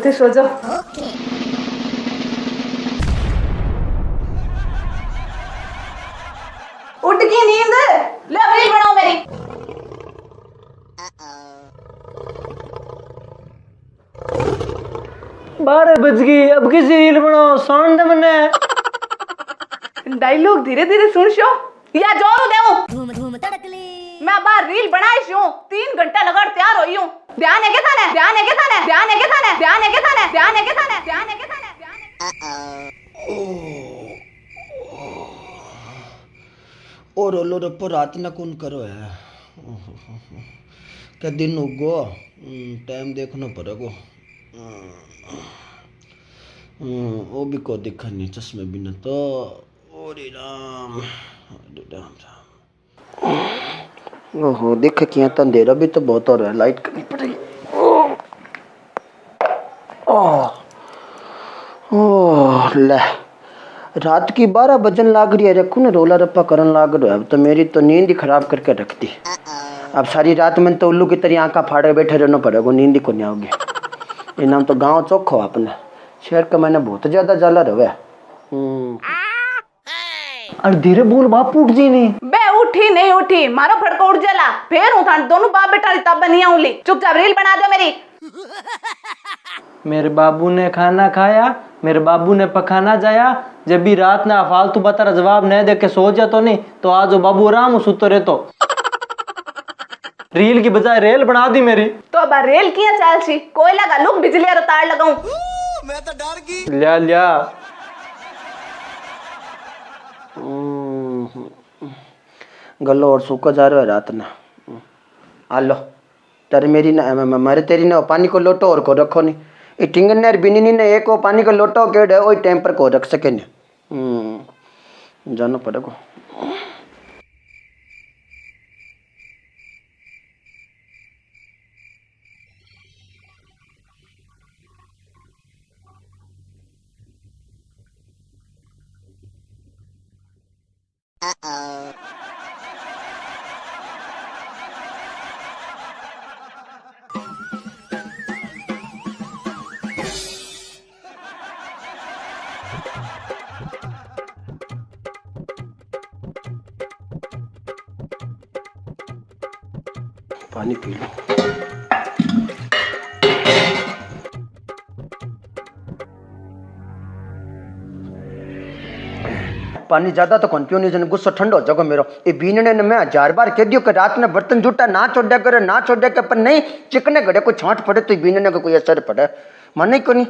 थे सो जाओ। उठ गई नींद। ले रील बनाओ मेरी। बारह बज गई अब किसी रील बनाओ साउंड मने डायलॉग धीरे धीरे सुन शो। या ज़ोर देऊ मैं बार रील बनाई हूँ तीन घंटा लगा तैयार हुई हूँ। ध्यान है क्या थाने ध्यान है क्या थाने ध्यान है क्या थाने ध्यान है क्या थाने ध्यान है क्या थाने ध्यान है क्या थाने है और ओलो रप्पो रात ना कौन करो है क्या दिन उगो टाइम देखना पड़ेगो हम्म, वो भी को दिखा नहीं चश्मे बिना तो ओरे राम राम राम ओहो, देख किया तो अंधेरा भी तो बहुत हो रहा है लाइट करनी पड़ेगी। ओह ले, रात की बारह बजन लाग रही है, रखू ना, रोला रप्पा करन लाग रहा है, अब तो मेरी तो नींद ही खराब करके रख दी। अब सारी रात में तो उल्लू की तरह आंखा फाड़े बैठे रहना पड़ेगा नींद ही को नहीं आओगी। ये नाम तो गाँव चौखो अपने, शहर का मैंने बहुत ज़्यादा जाला रहे हम्म और धीरे बोल बापू उठ जी नहीं। बे उठी नहीं उठी। मारो फड़को उठ जला फिर थान दोनों बाप बेटा तब बनिया उली चुपचाप रील बना दो मेरी। मेरे बाबू ने खाना खाया मेरे बाबू ने पखाना जाया। जब भी रात ना फालतू बता रहा जवाब नहीं दे के सो जा तो नहीं तो आज वो बाबू आराम सुतो रहे तो रील की बजाय रेल बना दी मेरी। तो अब रेल किया चाल सी? कोई लगा लुक बिजली और तार लगाऊँ। मैं तो डर गई। लिया लिया। गलो और सूखा जा रहा है रात ना। आलो, तेरे मेरी ना मारे तेरी ना पानी को लोटो और को रखो नहीं। ये टिंगन ने बिनी ने, एक पानी को लोटो केड़ वही टाइम पर को रख सके नहीं। जानो पड़ेगा। पानी पी लो। पानी ज़्यादा तो कौन पियो नहीं गुस्सा ठंडो जाओ मेरो। ये बीनने ने मैं हज़ार बार कह दियो कि रात में बर्तन जूटा, ना छोड़ा करे, ना छोड़ा के पर नहीं, चिकने घड़े को छांट पड़े तो बीनने को कोई असर पड़े। मन ही को नहीं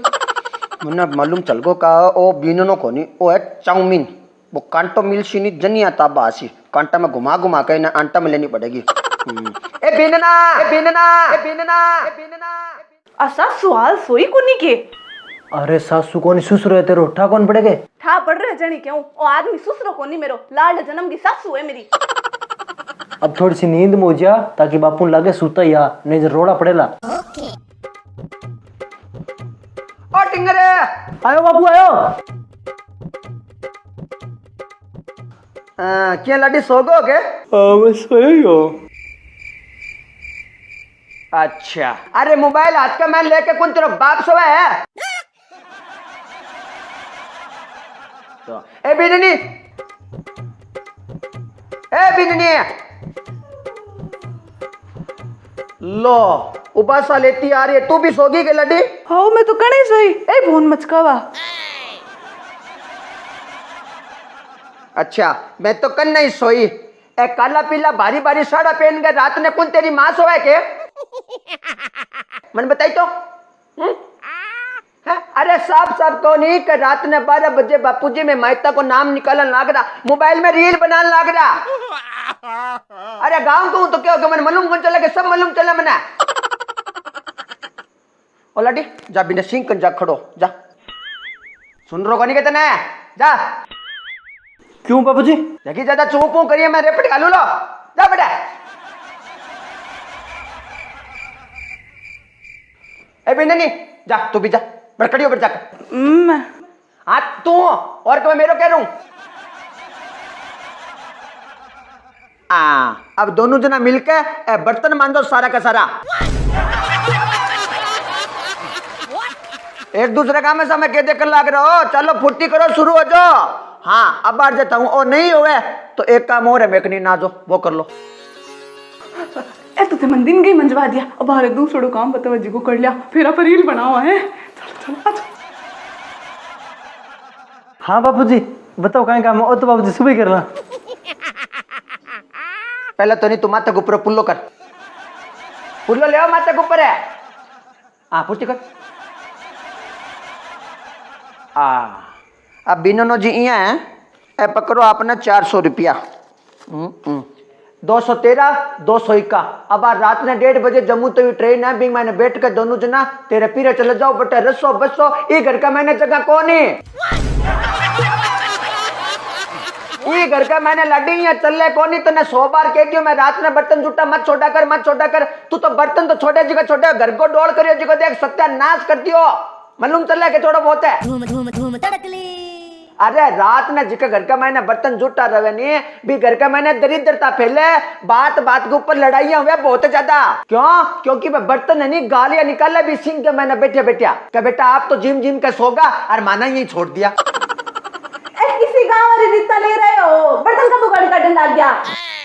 मने मालूम चल गो का ओ बीननो को नहीं वो है चाउमीन। वो कांटो मिलसी नहीं, जनिया ताबा आसी। कांटा में घुमा घुमा के ना आंटा में लेनी पड़ेगी। ए बीनना ए बीनना ए बीनना ए बीनना। असा सवाल सोई को के? अरे सासू कौन सुसुर है तेरे उठा कौन पड़ेगे? ठा पड़ रहे जनी क्यों? ओ आदमी सुसरो को नहीं मेरो। लाल जन्म की सासू है मेरी। अब थोड़ी सी नींद में हो जा ताकि बापू लगे सूता या नहीं तो रोड़ा पड़ेला। ओ टिंगरे। आयो बापू आयो। आ, क्या लाडी सोगो के? आ, मैं सोयो अच्छा। अरे मोबाइल हाथ का मैं लेके कौन तेरा बाप सोया है? तो ए बिननी। ए बिननी। लो उबासा लेती आ रही है तू भी सोगी के लड्डी? हाउ मैं तो कणे सोई। ए भोन मचकावा अच्छा मैं तो कल नहीं सोई। ए काला पीला भारी भारी साड़ा पहन के रात ने कौन तेरी माँ सोया के? मन बताई तो? हम्म? हैं? अरे साफ़ साफ़ तो नहीं कि रात ने बारह बजे बापू जी में मायता को नाम निकालने लाग रहा मोबाइल में रील बनाने लाग रहा। अरे गाँव को तो क्या हो गया? मैंने मालूम कौन चला के सब मालूम चला मैंने। ओ लाडी जा बिना सिंह कन जा खड़ो जा। सुन रो कोनी कहते ना जा। क्यों बापू जी जगी ज़्यादा चूप करिए मैं रेपट घालू लो। जा बेटा। ए नहीं जा तू भी जा बड़कड़ी ऊपर जाकर। हाँ तू और क्या मैं मेरो कह रहूँ आ अब दोनों जना मिलके ए, बर्तन मान दो सारा का सारा। एक दूसरे का में समय के देकर लाग रहा हो। चलो फुर्ती करो शुरू हो जाओ। हाँ अब बार जाता हूँ। और नहीं हुए तो एक काम और है मेकनी ना जो वो कर लो। ए तुझे मन दिन गई मंजवा दिया। अब बाहर दूसरों काम पता जी को कर लिया। फिर आप रील बना हुआ है। चलो चलो हाँ बापू जी बताओ कहीं काम ओ तो बापू जी सुबह करना। पहले तो नहीं तू माथे के ऊपर पुल्लो कर। पुल्लो ले के ऊपर है। हाँ फुर्ती कर। आ अब बिनो जी इया है। ए पकड़ो आपने चार सौ रुपया। दो सौ तेरह, दो सौ इक्का अब आज रात ने डेढ़ बजे जम्मू तो ये ट्रेन है, भी मैंने बैठ कर दोनों जना, तेरे पीरे चले जाओ, बटे रसो बसो, ये घर का मैंने जगह कौन है? ये घर का मैंने लड़ी है, चल कौन तो ने सौ बार कह दियो, मैं रात में बर्तन जुटा, मत छोटा कर, मत छोटा कर। तू तो बर्तन तो छोटे जी को छोटे घर को डोल करियो जी को देख, सत्यानाश कर दियो। मालूम चल के थोड़ा बहुत है? धूम धूम धूम तड़कली अरे रात में जिका घर का मैंने बर्तन जुटा रहे नहीं भी घर का मैंने दरिद्रता फैले, बात बात के ऊपर लड़ाइयाँ हुआ बहुत ज़्यादा। क्यों? क्योंकि मैं बर्तन है नहीं, गालियाँ निकाले, भी सिंह के मैंने बैठे बैठा। बेटा, आप तो जिम जिम के सोगा और माना यही छोड़ दिया ए किसी गाँव वाली रिश्ता ले रहे हो बर्तन का तो गाड़ी गया।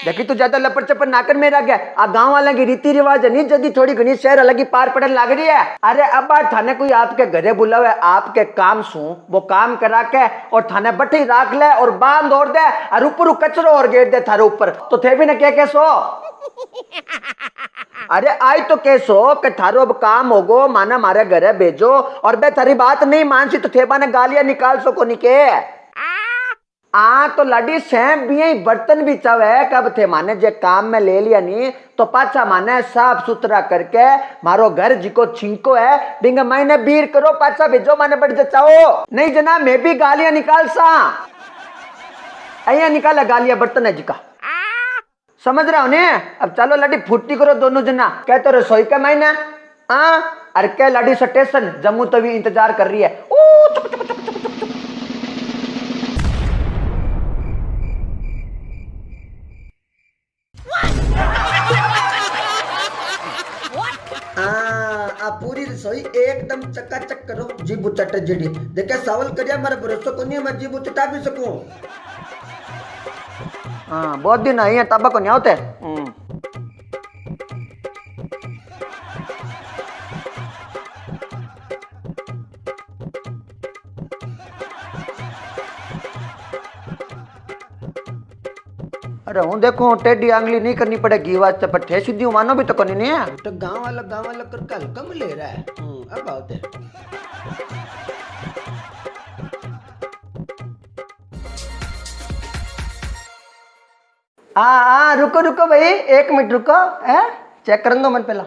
देखी तू ज़्यादा लपड़ चपड़ नाकर में रह गया। आ गाँव वाले की रीति रिवाज है, नहीं जल्दी थोड़ी घनी शहर अलग ही पार पड़ने लग रही है। अरे अब थाने कोई आपके घरे बुलावे, आपके काम सू, वो काम करा के और थाने बठी राख ले और बाँध और दे और ऊपर कचरो और गेट दे थारे ऊपर। तो थे भी ना क्या कैसो? अरे आई तो कैसो कि थारो अब काम होगो, माना मारे घरे भेजो और बे थारी बात नहीं मानसी तो थेबा ने गालियाँ निकाल सको निके आ तो लड़ी सैम भी यही बर्तन भी चावे कब थे? माने जे काम में ले लिया नहीं तो पाछा माने साफ़ सुथरा करके मारो घर जिको छिंको है बिंग मैंने बीर करो, पाछा भेजो माने बढ़ जाओ नहीं जना, मैं भी गालियाँ निकाल सा अया निकाला गालियाँ बर्तन है जिका। समझ रहा हो ने? अब चलो लड़ी फुर्ती करो दोनों जना। कहते तो रसोई का महीना हाँ अरे क्या लड़ी स्टेशन, जम्मू तवी इंतज़ार कर रही है। एकदम चकाचक करो। जीबू चट जड़ी। देखे सवाल करिया मेरा भरोसा को नहीं मैं जीबू चटा भी सकूँ? हाँ बहुत दिन आई है तब को नहीं होते अरे हूँ देखो टेढ़ी आंगली नहीं करनी पड़ेगी वास्ते पर ठे सीधी मानो भी तो करनी नहीं है। तो गाँव वाला गाँव वाला करके हल्का में ले रहा है। हम्म, अब आओ आ आ रुको रुको भाई एक मिनट रुको है? चेक कर दो मन पहला।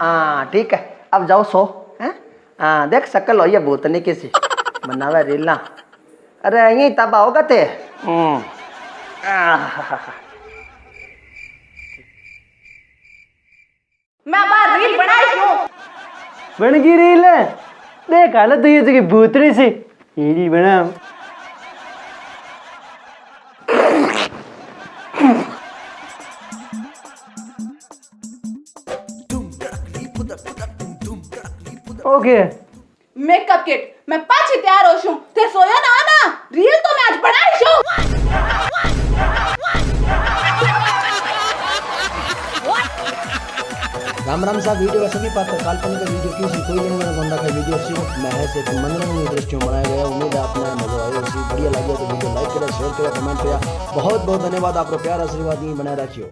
हाँ ठीक है अब जाओ सो है? हाँ देख शकल हो ये भूतनी किसी। बनावे रीला। अरे यही तब आओगा ते? हम्म। मैं बाहर रील बनाई क्यों बन गई रील। देख हालत तो ये जगह भूतरी से। ये रील ओके मेकअप किट। मैं पाछी तैयार हो छूं ते सोया ना ना रील तो मैं आज बनाई छूं राम राम साहब वीडियो सभी पात्र काल्पनिक वीडियो किसी कोई लेने वाला बंदा का वीडियो सिर्फ़ महज एक मनोरंजन दृष्टियों में बनाया गया उम्मीद है आपको मज़ा आया उसी बढ़िया लगे तो वीडियो लाइक करें शेयर करें कमेंट करें। बहुत बहुत धन्यवाद। आपको प्यार आशीर्वाद ही बनाए रखियो।